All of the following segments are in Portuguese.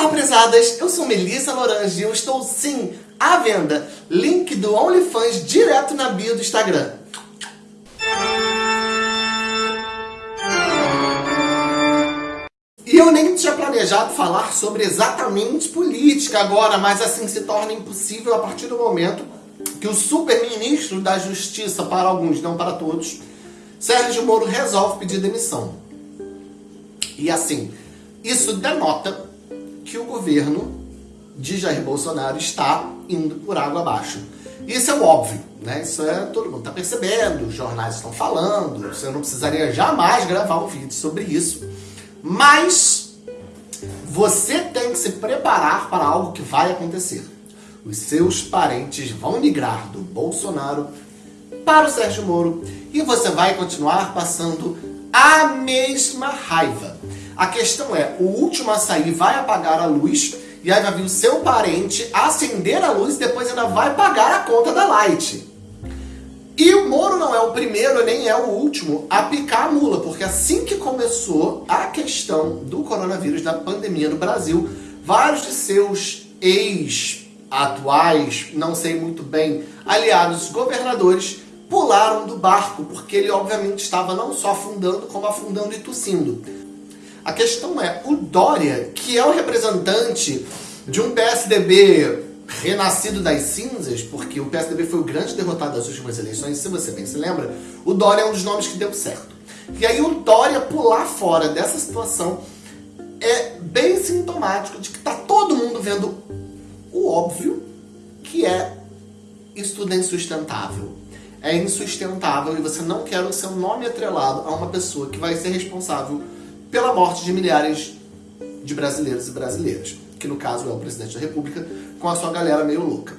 Olá, prezadas! Eu sou Melissa Lorange e eu estou sim à venda. Link do OnlyFans direto na bio do Instagram. E eu nem tinha planejado falar sobre exatamente política agora, mas assim se torna impossível a partir do momento que o super-ministro da Justiça, para alguns, não para todos, Sérgio Moro resolve pedir demissão. E assim, isso denota governo de Jair Bolsonaro está indo por água abaixo. Isso é óbvio, né? Isso é todo mundo está percebendo, os jornais estão falando, você não precisaria jamais gravar um vídeo sobre isso. Mas você tem que se preparar para algo que vai acontecer. Os seus parentes vão migrar do Bolsonaro para o Sérgio Moro e você vai continuar passando a mesma raiva. A questão é, o último a sair vai apagar a luz e aí vai vir o seu parente acender a luz e depois ainda vai pagar a conta da Light. E o Moro não é o primeiro nem é o último a picar a mula, porque assim que começou a questão do coronavírus, da pandemia no Brasil, vários de seus ex-atuais, não sei muito bem, aliados governadores, pularam do barco, porque ele obviamente estava não só afundando, como afundando e tossindo. A questão é, o Dória, que é o representante de um PSDB renascido das cinzas, porque o PSDB foi o grande derrotado das últimas eleições, se você bem se lembra, o Dória é um dos nomes que deu certo. E aí o Dória pular fora dessa situação é bem sintomático de que está todo mundo vendo o óbvio, que é isso tudo é insustentável. É insustentável e você não quer o seu nome atrelado a uma pessoa que vai ser responsável pela morte de milhares de brasileiros e brasileiras, que no caso é o presidente da república, com a sua galera meio louca.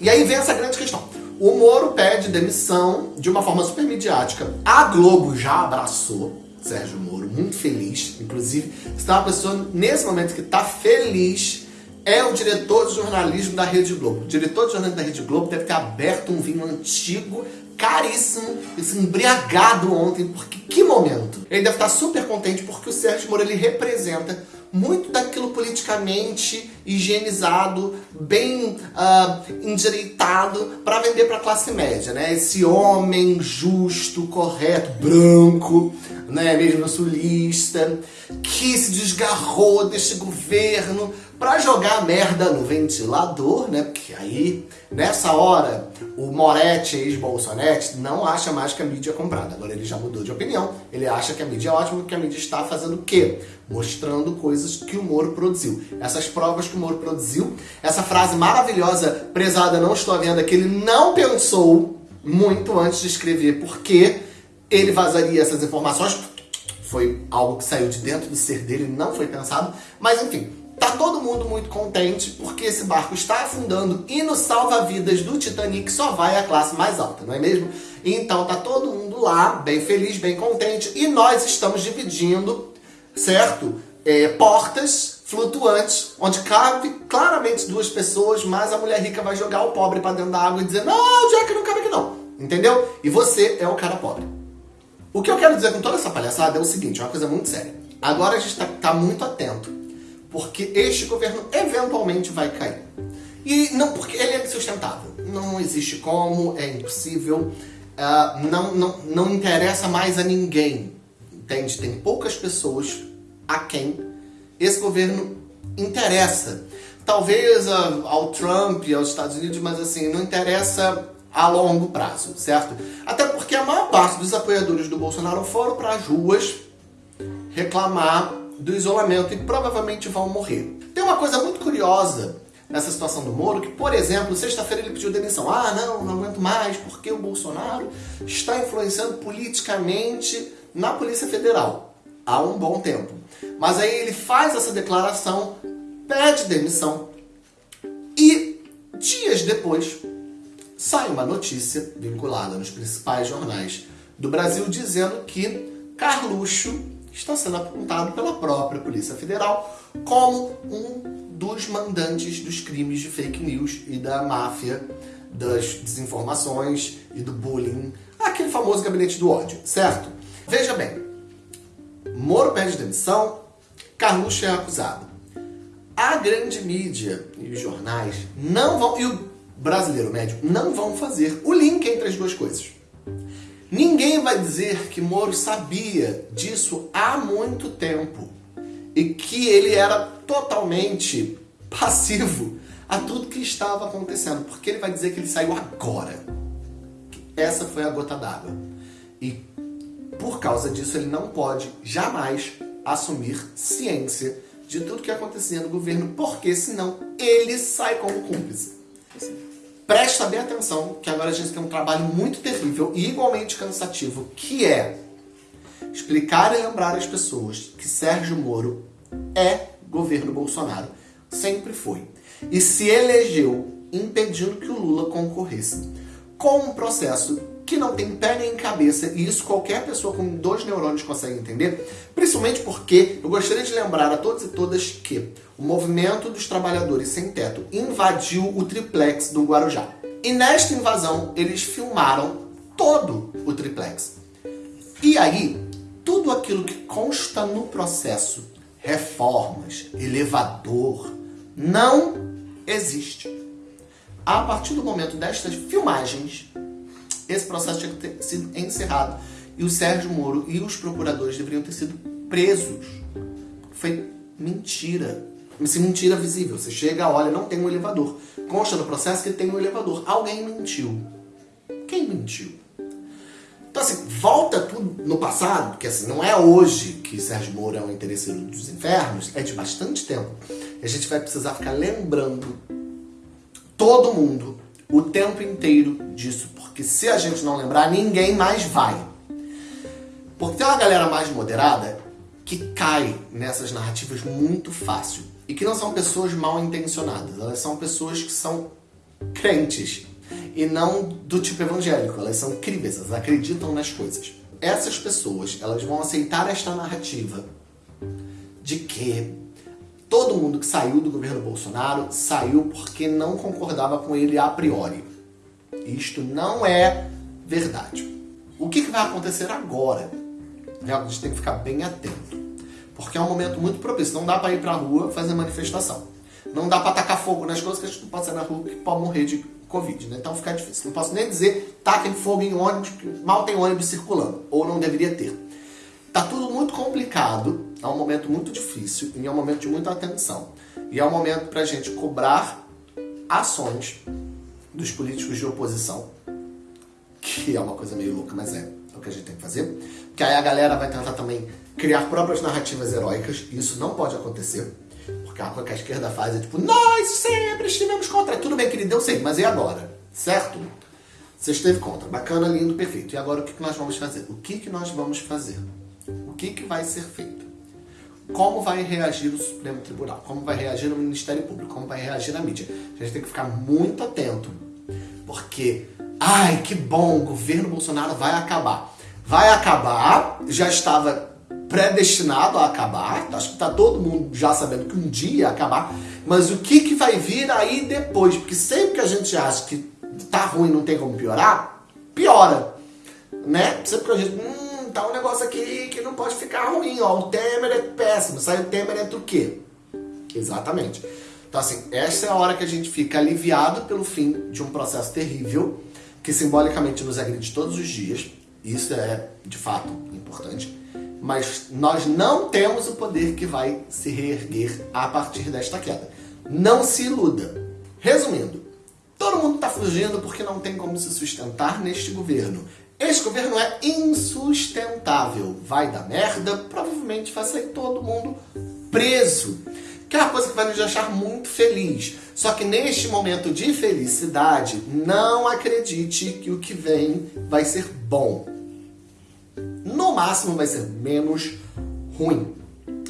E aí vem essa grande questão. O Moro pede demissão de uma forma super midiática. A Globo já abraçou Sérgio Moro, muito feliz. Inclusive, tem uma pessoa nesse momento que está feliz, é o diretor de jornalismo da Rede Globo. O diretor de jornalismo da Rede Globo deve ter aberto um vinho antigo caríssimo, esse embriagado ontem, porque que momento! Ele deve estar super contente porque o Sérgio Moro ele representa muito daquilo politicamente higienizado, bem uh, endireitado para vender para a classe média, né? Esse homem justo, correto, branco, né? mesmo sulista, que se desgarrou deste governo para jogar merda no ventilador, né? Porque aí, nessa hora, o Moretti, ex-Bolsonete, não acha mais que a mídia é comprada. Agora ele já mudou de opinião. Ele acha que a mídia é ótima, que a mídia está fazendo o quê? Mostrando coisas que o Moro produziu. Essas provas que o Moro produziu, essa frase maravilhosa, prezada, não estou à venda, que ele não pensou muito antes de escrever, porque ele vazaria essas informações. Foi algo que saiu de dentro do ser dele, não foi pensado. Mas enfim, Tá todo mundo muito contente porque esse barco está afundando e no salva-vidas do Titanic só vai a classe mais alta, não é mesmo? Então tá todo mundo lá, bem feliz, bem contente e nós estamos dividindo, certo? É, portas flutuantes, onde cabe claramente duas pessoas, mas a mulher rica vai jogar o pobre para dentro da água e dizer não, Jack, não cabe aqui não, entendeu? E você é o cara pobre. O que eu quero dizer com toda essa palhaçada é o seguinte, é uma coisa muito séria. Agora a gente tá, tá muito atento porque este governo eventualmente vai cair. E não porque ele é insustentável. Não existe como, é impossível, uh, não, não, não interessa mais a ninguém. Entende? Tem poucas pessoas a quem esse governo interessa. Talvez ao Trump e aos Estados Unidos, mas assim, não interessa a longo prazo, certo? Até porque a maior parte dos apoiadores do Bolsonaro foram para as ruas reclamar do isolamento e provavelmente vão morrer. Tem uma coisa muito curiosa nessa situação do Moro, que, por exemplo, sexta-feira ele pediu demissão. Ah, não, não aguento mais, porque o Bolsonaro está influenciando politicamente na Polícia Federal há um bom tempo. Mas aí ele faz essa declaração, pede demissão e dias depois sai uma notícia vinculada nos principais jornais do Brasil dizendo que Carluxo está sendo apontado pela própria Polícia Federal como um dos mandantes dos crimes de fake news e da máfia das desinformações e do bullying, aquele famoso gabinete do ódio, certo? Veja bem, Moro pede demissão, Carluxo é acusado. a grande mídia e os jornais não vão, e o brasileiro médio, não vão fazer o link entre as duas coisas. Ninguém vai dizer que Moro sabia disso há muito tempo e que ele era totalmente passivo a tudo que estava acontecendo, porque ele vai dizer que ele saiu agora. Essa foi a gota d'água. E por causa disso ele não pode jamais assumir ciência de tudo que acontecia no governo, porque senão ele sai como cúmplice. Presta bem atenção que agora a gente tem um trabalho muito terrível e igualmente cansativo, que é explicar e lembrar as pessoas que Sérgio Moro é governo Bolsonaro. Sempre foi. E se elegeu impedindo que o Lula concorresse. Com um processo que não tem pé nem cabeça, e isso qualquer pessoa com dois neurônios consegue entender, principalmente porque eu gostaria de lembrar a todos e todas que o movimento dos trabalhadores sem teto invadiu o triplex do Guarujá. E nesta invasão, eles filmaram todo o triplex. E aí, tudo aquilo que consta no processo, reformas, elevador, não existe. A partir do momento destas filmagens, esse processo tinha que ter sido encerrado. E o Sérgio Moro e os procuradores deveriam ter sido presos. Foi mentira. Assim, mentira visível. Você chega, olha, não tem um elevador. Consta no processo que tem um elevador. Alguém mentiu. Quem mentiu? Então, assim, volta tudo no passado, porque assim, não é hoje que Sérgio Moro é um interesseiro dos infernos, é de bastante tempo. E a gente vai precisar ficar lembrando todo mundo o tempo inteiro disso, porque se a gente não lembrar, ninguém mais vai. Porque tem uma galera mais moderada que cai nessas narrativas muito fácil e que não são pessoas mal intencionadas, elas são pessoas que são crentes e não do tipo evangélico, elas são críveis, elas acreditam nas coisas. Essas pessoas, elas vão aceitar esta narrativa de que todo mundo que saiu do governo Bolsonaro saiu porque não concordava com ele a priori. Isto não é verdade. O que, que vai acontecer agora? A gente tem que ficar bem atento. Porque é um momento muito propício. Não dá para ir para a rua fazer manifestação. Não dá para tacar fogo nas coisas que a gente não pode sair na rua que pode morrer de Covid. Né? Então fica difícil. Não posso nem dizer taquem fogo em ônibus, mal tem ônibus circulando. Ou não deveria ter. Tá tudo muito complicado, é um momento muito difícil e é um momento de muita atenção. E é um momento para a gente cobrar ações dos políticos de oposição, que é uma coisa meio louca, mas é, é o que a gente tem que fazer. Que aí a galera vai tentar também criar próprias narrativas heróicas, e isso não pode acontecer. Porque a coisa que a esquerda faz é tipo, nós sempre estivemos contra. Tudo bem, querido, eu sei, mas e agora? Certo? Você esteve contra. Bacana, lindo, perfeito. E agora o que nós vamos fazer? O que nós vamos fazer? O que, que vai ser feito? Como vai reagir o Supremo Tribunal? Como vai reagir o Ministério Público? Como vai reagir a mídia? A gente tem que ficar muito atento, porque, ai, que bom, o governo Bolsonaro vai acabar. Vai acabar, já estava predestinado a acabar, acho que está todo mundo já sabendo que um dia ia acabar, mas o que, que vai vir aí depois? Porque sempre que a gente acha que tá ruim não tem como piorar, piora, né? Sempre que a gente, hum, tá um negócio aqui que não pode ficar ruim, ó. O Temer é péssimo. Sai o Temer entre o quê? Exatamente. Então, assim, essa é a hora que a gente fica aliviado pelo fim de um processo terrível, que simbolicamente nos agride todos os dias. Isso é, de fato, importante. Mas nós não temos o poder que vai se reerguer a partir desta queda. Não se iluda. Resumindo, todo mundo está fugindo porque não tem como se sustentar neste governo. Esse governo é insustentável. Vai dar merda, provavelmente vai sair todo mundo preso. Que é uma coisa que vai nos deixar muito feliz. Só que neste momento de felicidade, não acredite que o que vem vai ser bom. No máximo vai ser menos ruim.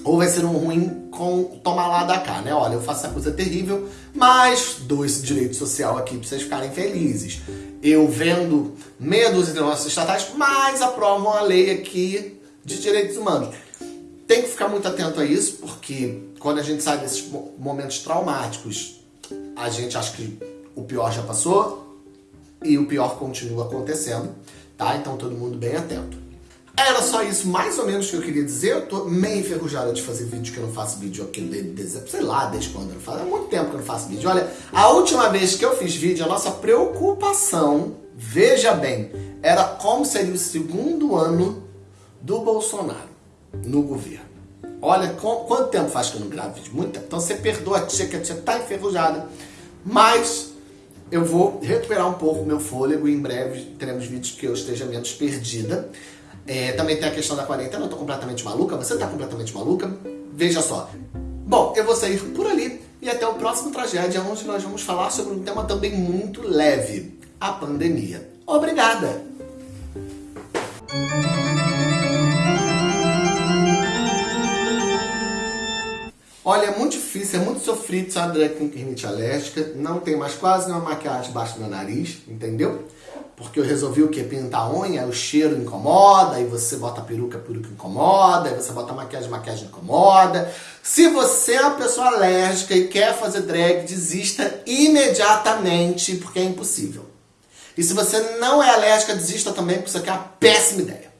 Ou vai ser um ruim com tomar lá da cá, né? Olha, eu faço essa coisa terrível, mas dou esse direito social aqui pra vocês ficarem felizes eu vendo meia dúzia de negócios estatais, mas aprovam a lei aqui de direitos humanos. Tem que ficar muito atento a isso, porque quando a gente sai desses momentos traumáticos, a gente acha que o pior já passou e o pior continua acontecendo, tá? Então todo mundo bem atento. Era só isso, mais ou menos, que eu queria dizer. Eu tô meio enferrujada de fazer vídeo, que eu não faço vídeo aqui, de, sei lá, desde quando eu não faço. Há muito tempo que eu não faço vídeo. Olha, a última vez que eu fiz vídeo, a nossa preocupação, veja bem, era como seria o segundo ano do Bolsonaro no governo. Olha, quanto tempo faz que eu não gravo vídeo? Muito tempo. Então você perdoa a tia, que a tia tá enferrujada. Mas eu vou recuperar um pouco meu fôlego e em breve teremos vídeos que eu esteja menos perdida. É, também tem a questão da quarentena, eu tô completamente maluca, você tá completamente maluca? Veja só. Bom, eu vou sair por ali e até o próximo Tragédia, onde nós vamos falar sobre um tema também muito leve, a pandemia. Obrigada! Olha, é muito difícil, é muito sofrido uma drag com rinite alérgica. Não tem mais quase nenhuma maquiagem debaixo do nariz, entendeu? Porque eu resolvi o que? Pintar a unha, o cheiro incomoda, aí você bota a peruca, a peruca incomoda, aí você bota a maquiagem, a maquiagem incomoda. Se você é uma pessoa alérgica e quer fazer drag, desista imediatamente, porque é impossível. E se você não é alérgica, desista também, porque isso aqui é uma péssima ideia.